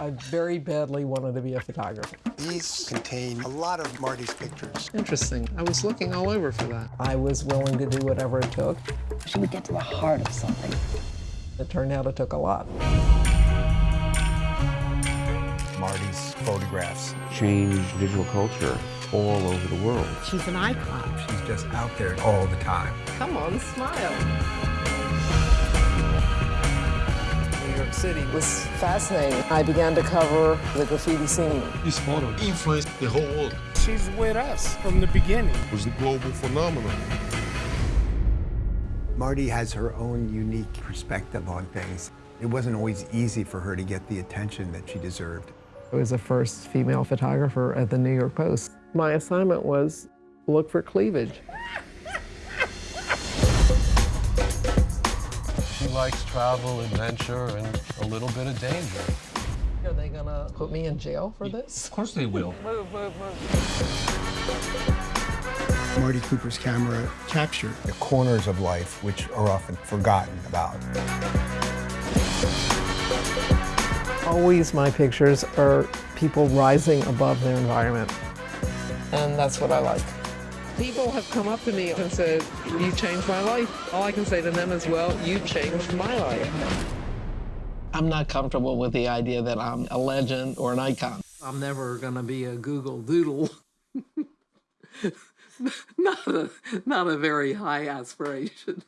I very badly wanted to be a photographer. These contain a lot of Martha's pictures. Interesting. I was looking all over for that. I was willing to do whatever it took. She would get to the heart of something. It turned out it took a lot. Martha's photographs. Change visual culture all over the world. She's an icon. She's just out there all the time. Come on, smile. New York City was was fascinating. I began to cover the graffiti scene. This photo influenced the whole world. She's with us from the beginning. It was a global phenomenon. Martha has her own unique perspective on things. It wasn't always easy for her to get the attention that she deserved. I was the first female photographer at the New York Post. My assignment was look for cleavage. Likes travel, adventure, and a little bit of danger. Are they gonna put me in jail for this? Of course they will. Move, move, move. Martha Cooper's camera captured the corners of life which are often forgotten about. Always my pictures are people rising above their environment. And that's what I like. People have come up to me and said, you changed my life. All I can say to them is, well, you changed my life. I'm not comfortable with the idea that I'm a legend or an icon. I'm never gonna be a Google Doodle. not, a, not a very high aspiration.